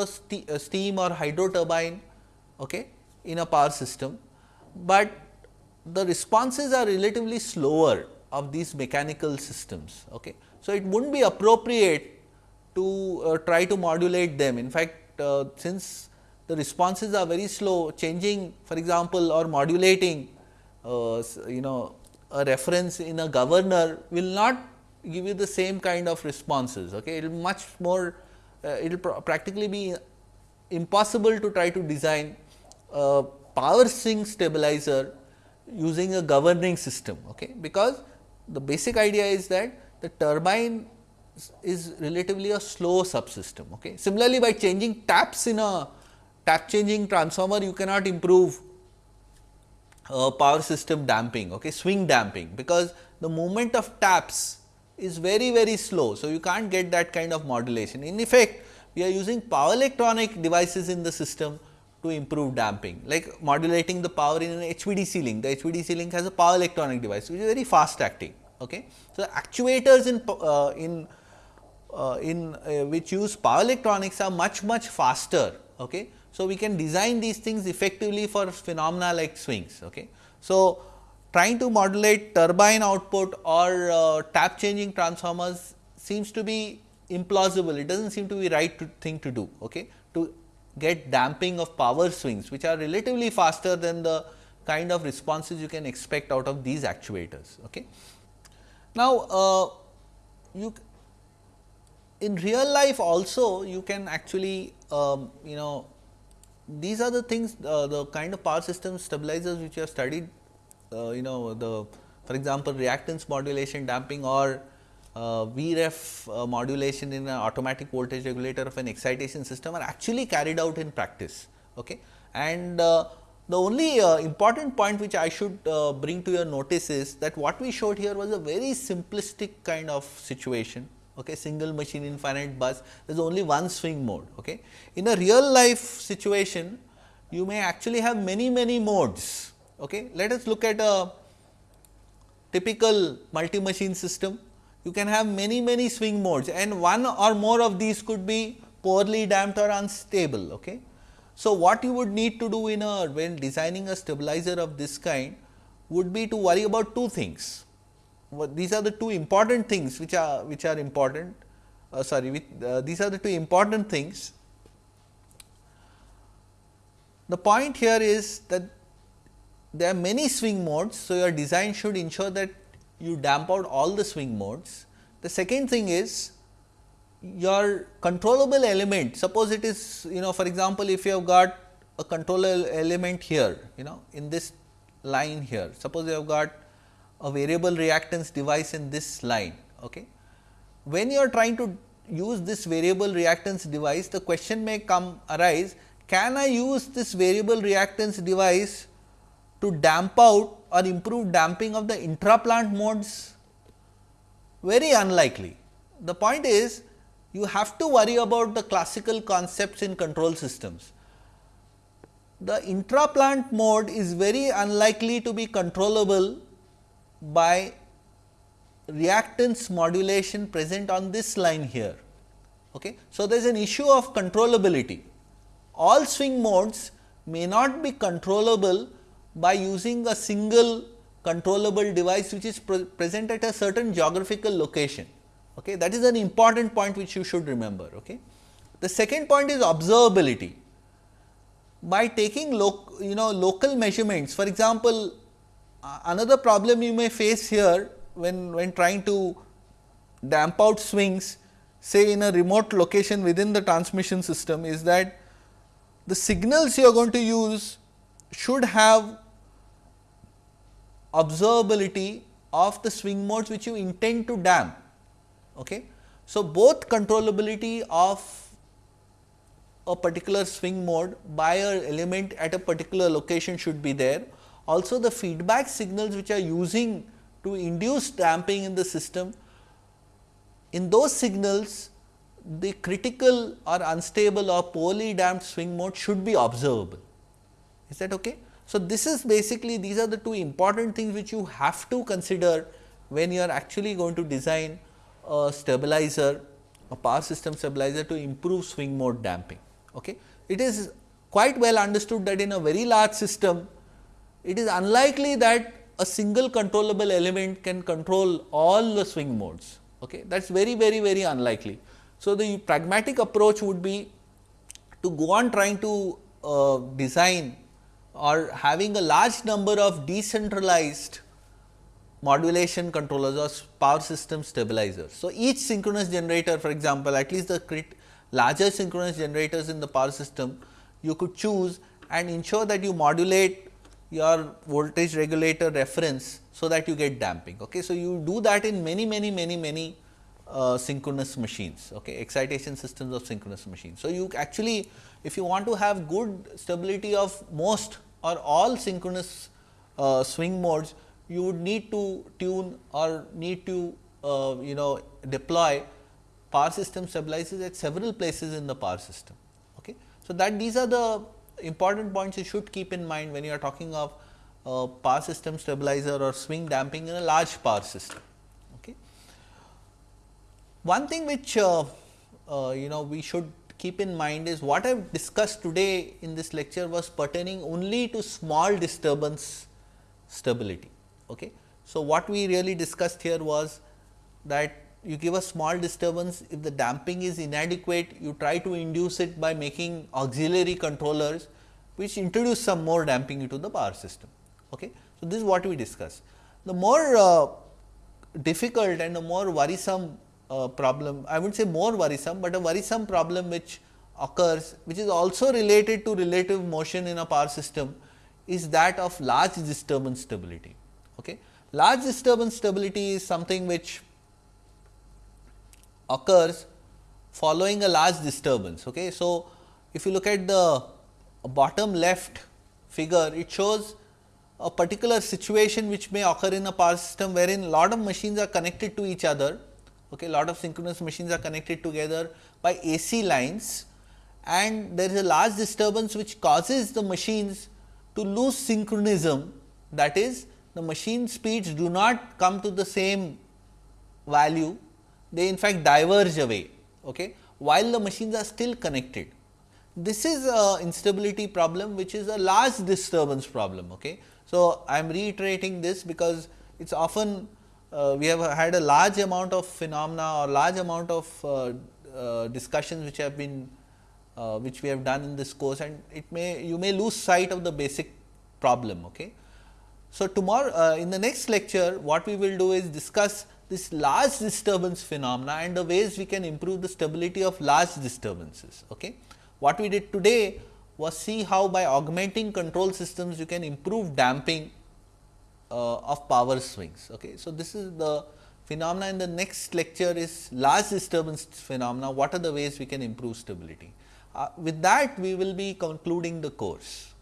uh, steam or hydro turbine okay, in a power system, but the responses are relatively slower of these mechanical systems. Okay. So, it would not be appropriate to uh, try to modulate them. In fact, uh, since the responses are very slow, changing for example, or modulating uh, you know a reference in a governor will not give you the same kind of responses. Okay. It will much more, uh, it will pr practically be impossible to try to design a power swing stabilizer using a governing system, okay, because the basic idea is that the turbine is relatively a slow subsystem. Okay. Similarly, by changing taps in a tap changing transformer you cannot improve uh, power system damping, okay, swing damping, because the movement of taps is very very slow. So, you can't get that kind of modulation. In effect, we are using power electronic devices in the system to improve damping, like modulating the power in an HVDC link. The HVDC link has a power electronic device, which is very fast acting. Okay. So, actuators in uh, in uh, in uh, which use power electronics are much much faster. Okay. So, we can design these things effectively for phenomena like swings. Okay. So, trying to modulate turbine output or uh, tap changing transformers seems to be implausible. It does not seem to be right to thing to do. Okay. To get damping of power swings, which are relatively faster than the kind of responses you can expect out of these actuators. Okay. Now, uh, you in real life also you can actually um, you know these are the things uh, the kind of power system stabilizers which you have studied uh, you know the for example, reactance modulation damping or uh, VREF uh, modulation in an automatic voltage regulator of an excitation system are actually carried out in practice. Okay. And uh, the only uh, important point which I should uh, bring to your notice is that what we showed here was a very simplistic kind of situation okay, single machine infinite bus, there is only one swing mode. Okay. In a real life situation, you may actually have many, many modes. Okay. Let us look at a typical multi machine system. You can have many, many swing modes and one or more of these could be poorly damped or unstable. Okay. So, what you would need to do in a when designing a stabilizer of this kind would be to worry about two things these are the two important things which are which are important uh, sorry with, uh, these are the two important things. The point here is that there are many swing modes. So, your design should ensure that you damp out all the swing modes. The second thing is your controllable element suppose it is you know for example, if you have got a controller element here you know in this line here suppose you have got a variable reactance device in this line. Okay. When you are trying to use this variable reactance device, the question may come arise, can I use this variable reactance device to damp out or improved damping of the intraplant modes? Very unlikely. The point is, you have to worry about the classical concepts in control systems. The intraplant mode is very unlikely to be controllable by reactance modulation present on this line here. Okay. So, there is an issue of controllability. All swing modes may not be controllable by using a single controllable device which is pre present at a certain geographical location. Okay. That is an important point which you should remember. Okay. The second point is observability. By taking you know local measurements for example, uh, another problem you may face here when, when trying to damp out swings say in a remote location within the transmission system is that the signals you are going to use should have observability of the swing modes which you intend to damp. Okay. So, both controllability of a particular swing mode by a element at a particular location should be there also the feedback signals which are using to induce damping in the system, in those signals the critical or unstable or poorly damped swing mode should be observable. Is that okay? So, this is basically these are the two important things which you have to consider when you are actually going to design a stabilizer, a power system stabilizer to improve swing mode damping. Okay? It is quite well understood that in a very large system it is unlikely that a single controllable element can control all the swing modes. Okay. That is very, very, very unlikely. So, the pragmatic approach would be to go on trying to uh, design or having a large number of decentralized modulation controllers or power system stabilizers. So, each synchronous generator for example, at least the larger synchronous generators in the power system you could choose and ensure that you modulate your voltage regulator reference so that you get damping. Okay. So, you do that in many many many many uh, synchronous machines, okay, excitation systems of synchronous machines. So, you actually if you want to have good stability of most or all synchronous uh, swing modes, you would need to tune or need to uh, you know deploy power system stabilizers at several places in the power system. Okay. So, that these are the important points you should keep in mind when you are talking of uh, power system stabilizer or swing damping in a large power system. Okay. One thing which uh, uh, you know we should keep in mind is what I have discussed today in this lecture was pertaining only to small disturbance stability. Okay. So, what we really discussed here was that you give a small disturbance if the damping is inadequate you try to induce it by making auxiliary controllers which introduce some more damping into the power system. Okay. So, this is what we discussed. The more uh, difficult and the more worrisome problem, I would say more worrisome, but a worrisome problem which occurs which is also related to relative motion in a power system is that of large disturbance stability. Okay. Large disturbance stability is something which occurs following a large disturbance. Okay. So, if you look at the bottom left figure, it shows a particular situation which may occur in a power system wherein lot of machines are connected to each other, okay, lot of synchronous machines are connected together by AC lines and there is a large disturbance which causes the machines to lose synchronism that is the machine speeds do not come to the same value, they in fact diverge away okay, while the machines are still connected. This is a instability problem which is a large disturbance problem. Okay. So, I am reiterating this because it is often we have had a large amount of phenomena or large amount of uh, uh, discussions which have been uh, which we have done in this course and it may you may lose sight of the basic problem. Okay. So, tomorrow uh, in the next lecture what we will do is discuss this large disturbance phenomena and the ways we can improve the stability of large disturbances. Okay. What we did today was see how by augmenting control systems you can improve damping uh, of power swings. Okay. So, this is the phenomena in the next lecture is large disturbance phenomena, what are the ways we can improve stability. Uh, with that we will be concluding the course.